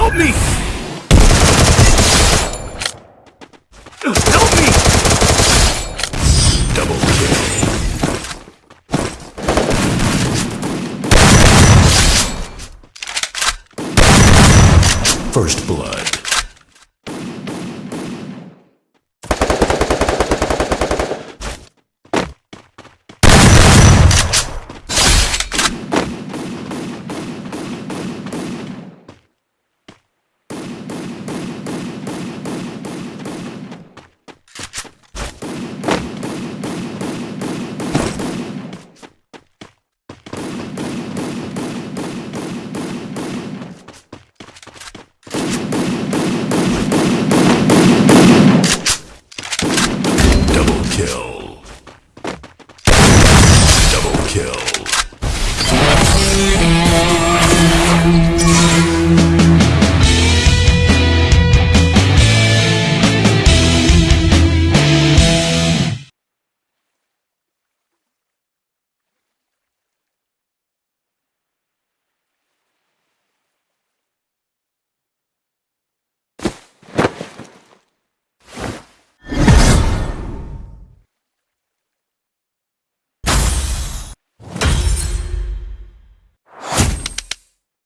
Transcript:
Help me! Help me! Double kill. First blood. kill. Double kill.